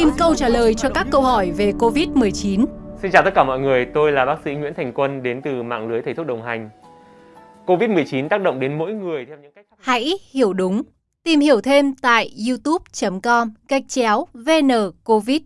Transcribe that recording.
tìm câu trả lời cho các câu hỏi về COVID-19. Xin chào tất cả mọi người, tôi là bác sĩ Nguyễn Thành Quân đến từ mạng lưới thầy thuốc đồng hành. COVID-19 tác động đến mỗi người theo những cách Hãy hiểu đúng. Tìm hiểu thêm tại youtube.com gạch chéo vn covid